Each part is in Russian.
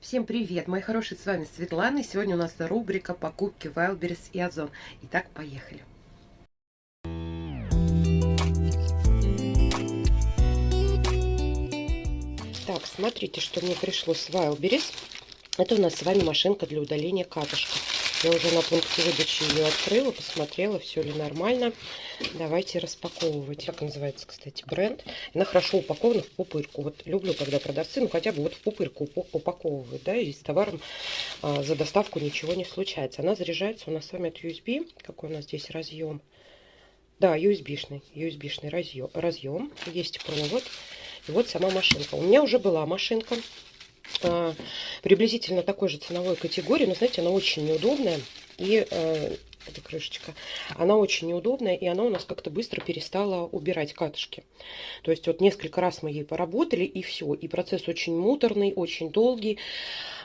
Всем привет, мои хорошие, с вами Светлана, и сегодня у нас рубрика покупки Wildberries и Озон. Итак, поехали. Так, смотрите, что мне пришло с Wildberries. Это у нас с вами машинка для удаления катышка. Я уже на пункте выдачи ее открыла, посмотрела, все ли нормально. Давайте распаковывать. Как называется, кстати, бренд. Она хорошо упакована в пупырку. Вот люблю, когда продавцы, ну хотя бы вот в пупырку упаковывают, да, и с товаром а, за доставку ничего не случается. Она заряжается у нас с вами от USB. Какой у нас здесь разъем? Да, USB-шный, USB-шный разъем, разъем. Есть провод. И вот сама машинка. У меня уже была машинка приблизительно такой же ценовой категории, но, знаете, она очень неудобная. И э, эта крышечка, она очень неудобная, и она у нас как-то быстро перестала убирать катышки. То есть вот несколько раз мы ей поработали, и все. И процесс очень муторный, очень долгий,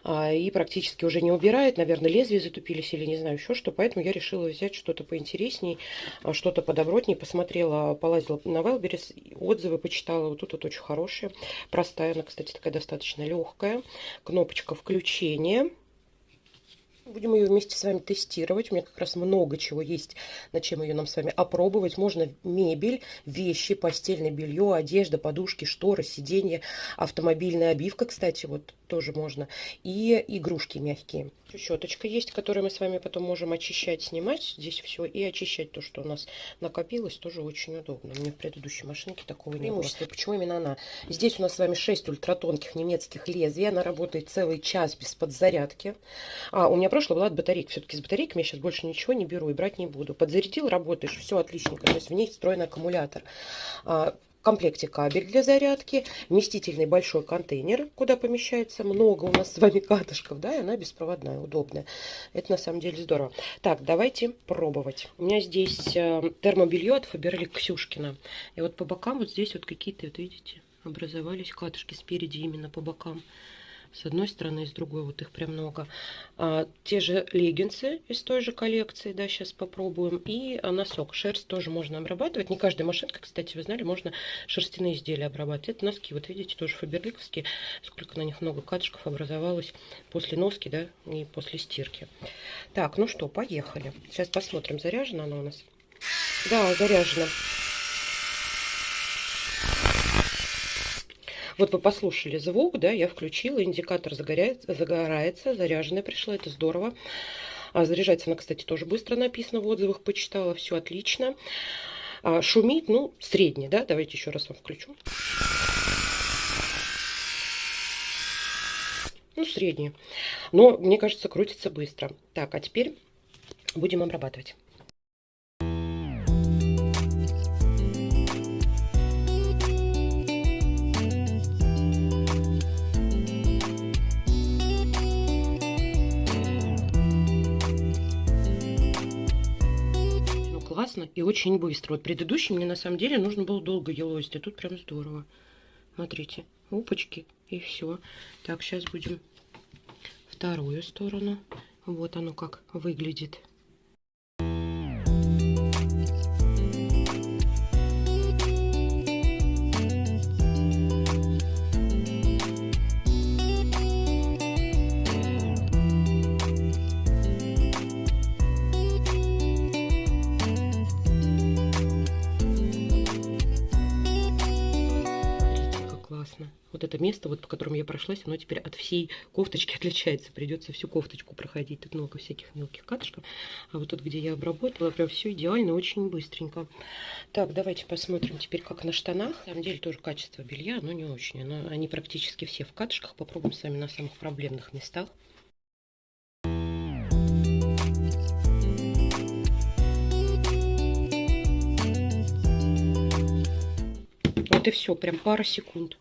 а, и практически уже не убирает. Наверное, лезвия затупились или не знаю еще что. Поэтому я решила взять что-то поинтересней, а, что-то подобротней. Посмотрела, полазила на Wildberries, отзывы почитала. Вот тут вот очень хорошая, простая. Она, кстати, такая достаточно легкая. Кнопочка включения Будем ее вместе с вами тестировать. У меня как раз много чего есть, на чем ее нам с вами опробовать. Можно мебель, вещи, постельное белье, одежда, подушки, шторы, сиденья, автомобильная обивка, кстати, вот тоже можно. И игрушки мягкие. Щеточка есть, которую мы с вами потом можем очищать, снимать здесь все и очищать то, что у нас накопилось, тоже очень удобно. У меня в предыдущей машинке такого не было. Почему именно она? Здесь у нас с вами 6 ультратонких немецких лезвий. Она работает целый час без подзарядки. А, у меня прошлое была от батарейки. Все-таки с батарейками я сейчас больше ничего не беру и брать не буду. Подзарядил, работаешь, все отличненько. То есть в ней встроен аккумулятор. В комплекте кабель для зарядки, вместительный большой контейнер, куда помещается много у нас с вами катышков, да, и она беспроводная, удобная. Это на самом деле здорово. Так, давайте пробовать. У меня здесь э, термобелье от Фаберлик Ксюшкина. И вот по бокам вот здесь вот какие-то, вот видите, образовались катышки спереди именно по бокам с одной стороны и с другой, вот их прям много. А, те же леггинсы из той же коллекции, да, сейчас попробуем. И носок, шерсть тоже можно обрабатывать. Не каждая машинка, кстати, вы знали, можно шерстяные изделия обрабатывать. Это носки, вот видите, тоже фаберликовские. Сколько на них много катышков образовалось после носки, да, и после стирки. Так, ну что, поехали. Сейчас посмотрим, заряжена она у нас. Да, заряжена. Вот вы послушали звук, да, я включила, индикатор загорается, загорается, заряженная пришла, это здорово. А заряжается она, кстати, тоже быстро написано в отзывах, почитала, все отлично. А шумит, ну, средний, да, давайте еще раз вам включу. Ну, средний. Но, мне кажется, крутится быстро. Так, а теперь будем обрабатывать. Классно и очень быстро. Вот предыдущий мне на самом деле нужно было долго елозить, а тут прям здорово. Смотрите, опачки и все. Так, сейчас будем вторую сторону. Вот оно как выглядит. Вот это место, вот по которому я прошлась, оно теперь от всей кофточки отличается. Придется всю кофточку проходить. Тут много всяких мелких катышков. А вот тут, где я обработала, прям все идеально, очень быстренько. Так, давайте посмотрим теперь, как на штанах. На самом деле тоже качество белья, но не очень. Оно, они практически все в катышках. Попробуем с вами на самых проблемных местах. Вот и все, прям пара секунд.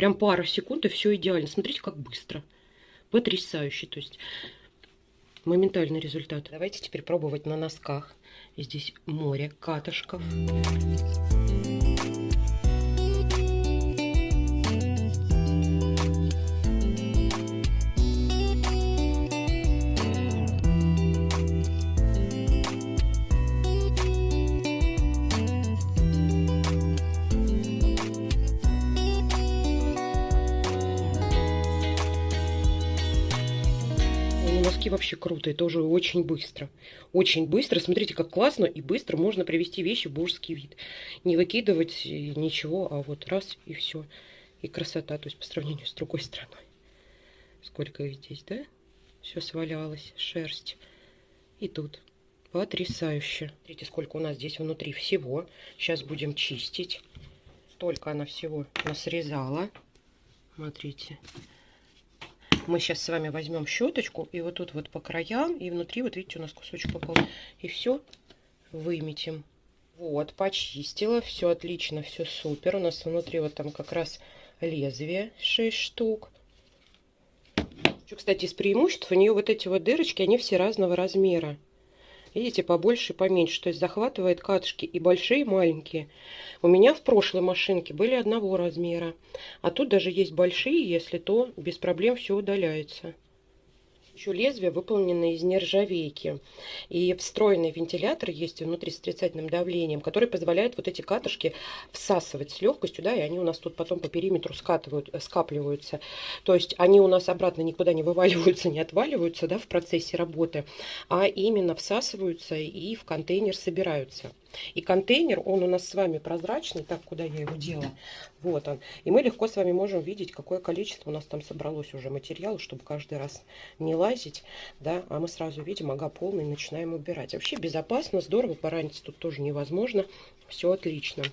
Прям пара секунд, и все идеально. Смотрите, как быстро. Потрясающе. То есть моментальный результат. Давайте теперь пробовать на носках. Здесь море катышков. Носки вообще круто, это уже очень быстро. Очень быстро. Смотрите, как классно и быстро можно привести вещи в божеский вид. Не выкидывать ничего, а вот раз и все. И красота, то есть по сравнению с другой страной. Сколько их здесь, да? Все свалялось, шерсть. И тут. Потрясающе. Смотрите, сколько у нас здесь внутри всего. Сейчас будем чистить. Столько она всего насрезала. Смотрите. Мы сейчас с вами возьмем щеточку и вот тут вот по краям, и внутри, вот видите, у нас кусочек попал. И все выметим. Вот, почистила, все отлично, все супер. У нас внутри вот там как раз лезвие 6 штук. Кстати, из преимуществ у нее вот эти вот дырочки, они все разного размера. Видите, побольше и поменьше. То есть захватывает катышки и большие, и маленькие. У меня в прошлой машинке были одного размера. А тут даже есть большие, если то без проблем все удаляется. Еще лезвие выполнено из нержавейки. И встроенный вентилятор есть внутри с отрицательным давлением, который позволяет вот эти катышки всасывать с легкостью, да, и они у нас тут потом по периметру скатывают, э, скапливаются. То есть они у нас обратно никуда не вываливаются, не отваливаются, да, в процессе работы, а именно всасываются и в контейнер собираются. И контейнер, он у нас с вами прозрачный, так, куда я его делала, вот он. И мы легко с вами можем видеть, какое количество у нас там собралось уже материала, чтобы каждый раз не лазить, да, а мы сразу видим, ага, полный, начинаем убирать. Вообще безопасно, здорово, пораниться тут тоже невозможно, все отлично.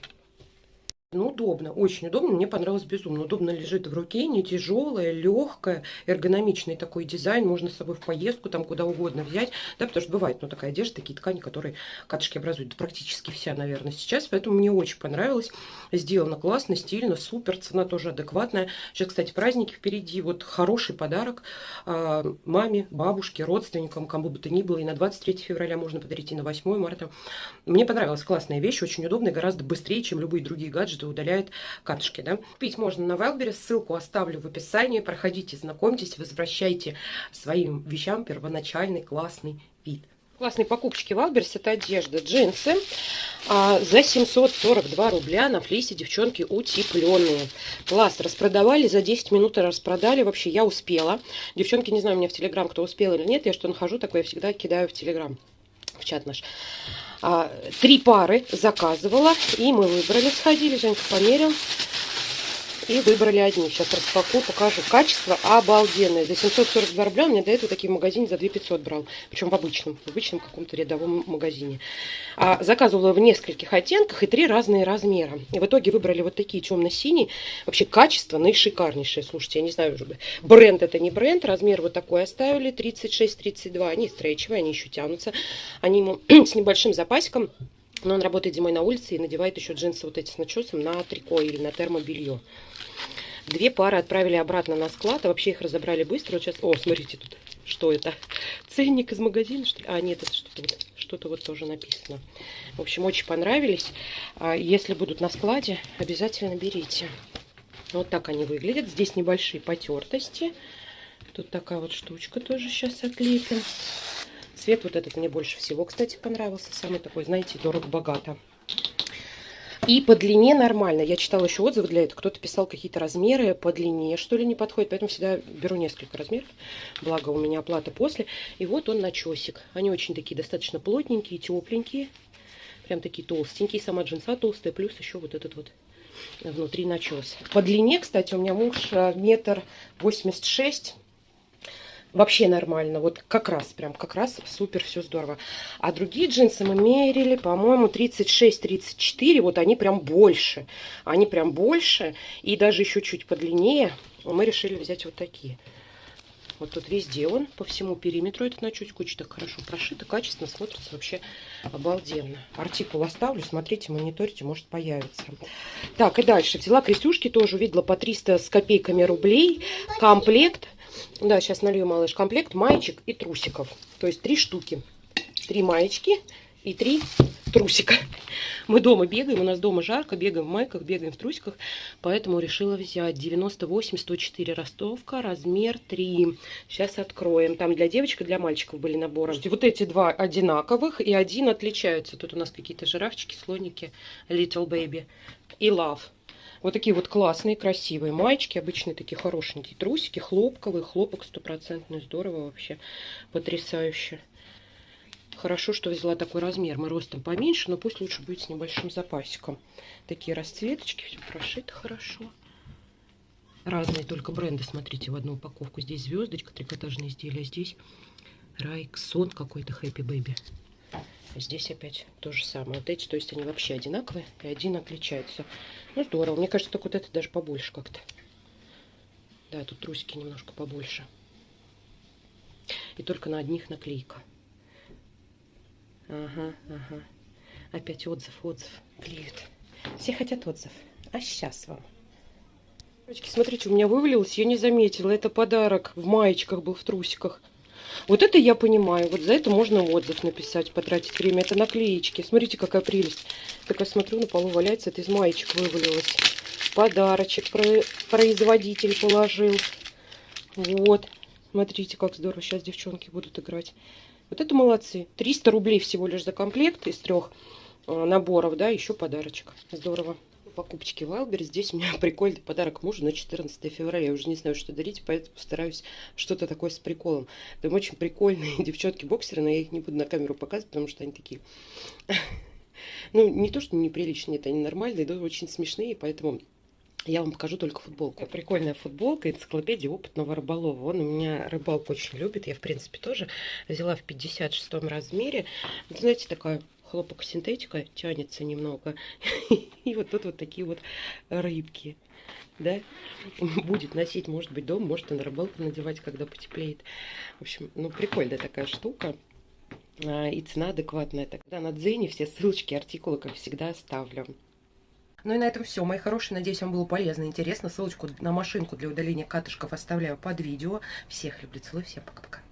Ну, удобно, очень удобно, мне понравилось безумно. Удобно лежит в руке, не тяжелая, легкая, эргономичный такой дизайн. Можно с собой в поездку, там куда угодно взять. Да, потому что бывает, ну, такая одежда, такие ткани, которые катышки образуют. Да, практически вся, наверное, сейчас. Поэтому мне очень понравилось. Сделано классно, стильно, супер. Цена тоже адекватная. Сейчас, кстати, праздники впереди. Вот хороший подарок э, маме, бабушке, родственникам, кому бы то ни было. И на 23 февраля можно подарить, и на 8 марта. Мне понравилась классная вещь, очень удобная, гораздо быстрее, чем любые другие гаджеты одежды удаляет катышки. Да? Купить можно на Wildberries, ссылку оставлю в описании. Проходите, знакомьтесь, возвращайте своим вещам первоначальный классный вид. Классные покупочки Wildberries это одежда, джинсы а, за 742 рубля на флисе, девчонки, утепленные. Класс, распродавали, за 10 минут распродали, вообще я успела. Девчонки, не знаю, у меня в Телеграм кто успел или нет, я что нахожу, такое всегда кидаю в Телеграм, в чат наш. А, три пары заказывала, и мы выбрали, сходили, Женька померил. И выбрали одни. Сейчас распакую, покажу. Качество обалденное. За 742 рубля у меня до этого такие в магазине за 2500 брал. Причем в обычном, в обычном каком-то рядовом магазине. А, заказывала в нескольких оттенках и три разные размера. И в итоге выбрали вот такие темно-синие. Вообще качество наишикарнейшее. Слушайте, я не знаю, бренд это не бренд. Размер вот такой оставили. 36-32. Они стрейчевые, они еще тянутся. Они ему с небольшим запасиком. Но он работает зимой на улице и надевает еще джинсы вот эти с начесом на трико или на термобелье. Две пары отправили обратно на склад, а вообще их разобрали быстро. Вот сейчас, о, смотрите тут, что это? Ценник из магазина, что ли? А, нет, это что-то вот, что вот тоже написано. В общем, очень понравились. А если будут на складе, обязательно берите. Вот так они выглядят. Здесь небольшие потертости. Тут такая вот штучка тоже сейчас отлепим. Цвет вот этот мне больше всего, кстати, понравился. Самый такой, знаете, дорого-богато. И по длине нормально. Я читала еще отзывы для этого. Кто-то писал какие-то размеры по длине, что ли, не подходит. Поэтому всегда беру несколько размеров. Благо у меня оплата после. И вот он начесик. Они очень такие достаточно плотненькие, тепленькие. Прям такие толстенькие. Сама джинса толстая. Плюс еще вот этот вот внутри начес. По длине, кстати, у меня муж э, метр восемьдесят шесть вообще нормально. Вот как раз, прям как раз супер, все здорово. А другие джинсы мы мерили, по-моему, 36-34. Вот они прям больше. Они прям больше. И даже еще чуть подлиннее. Мы решили взять вот такие. Вот тут везде он, по всему периметру этот на чуть куча так хорошо прошито, качественно смотрится вообще обалденно. Артикул оставлю, смотрите, мониторите, может появится. Так, и дальше. Взяла крестюшки, тоже увидела по 300 с копейками рублей. Комплект да, сейчас налью, малыш, комплект маечек и трусиков. То есть три штуки. Три маечки и три трусика. Мы дома бегаем, у нас дома жарко, бегаем в майках, бегаем в трусиках, поэтому решила взять 98-104 ростовка, размер 3. Сейчас откроем. Там для девочек и для мальчиков были наборы. Вот эти два одинаковых и один отличаются. Тут у нас какие-то жирафчики, слоники, Little Baby и Love. Вот такие вот классные, красивые маечки. Обычные такие хорошенькие трусики. Хлопковые. Хлопок стопроцентный. Здорово вообще. Потрясающе. Хорошо, что взяла такой размер. Мы ростом поменьше, но пусть лучше будет с небольшим запасиком. Такие расцветочки. Все прошито хорошо. Разные только бренды. Смотрите, в одну упаковку. Здесь звездочка, трикотажные изделия. Здесь Райксон какой-то Happy Baby. Здесь опять то же самое. Вот эти, то есть они вообще одинаковые, и один отличается. Ну, здорово. Мне кажется, только вот это даже побольше как-то. Да, тут трусики немножко побольше. И только на одних наклейка. Ага, ага. Опять отзыв, отзыв. Клеют. Все хотят отзыв. А сейчас вам. Девочки, смотрите, у меня вывалилось, я не заметила. Это подарок в маечках был, в трусиках. Вот это я понимаю. Вот за это можно отзыв написать, потратить время. Это наклеечки. Смотрите, какая прелесть. Так я смотрю, на полу валяется. Это из маечек вывалилось. Подарочек производитель положил. Вот. Смотрите, как здорово. Сейчас девчонки будут играть. Вот это молодцы. 300 рублей всего лишь за комплект из трех э, наборов. Да, еще подарочек. Здорово покупочки Wildberries. Здесь у меня прикольный подарок мужу на 14 февраля. Я уже не знаю, что дарить, поэтому постараюсь что-то такое с приколом. Там очень прикольные девчонки-боксеры, но я их не буду на камеру показывать, потому что они такие... Ну, не то, что неприличные, это они нормальные, но очень смешные, поэтому я вам покажу только футболку. Прикольная футболка, энциклопедия опытного рыболова. Он у меня рыбалку очень любит. Я, в принципе, тоже взяла в 56 размере. знаете, такая хлопок синтетика тянется немного. И вот тут вот такие вот рыбки. Да, будет носить, может быть, дом, может и на рыбалку надевать, когда потеплеет. В общем, ну, прикольная такая штука. А, и цена адекватная. Тогда на Дзене все ссылочки, артикулы, как всегда, оставлю. Ну и на этом все, мои хорошие. Надеюсь, вам было полезно и интересно. Ссылочку на машинку для удаления катышков оставляю под видео. Всех люблю, целую, всем пока.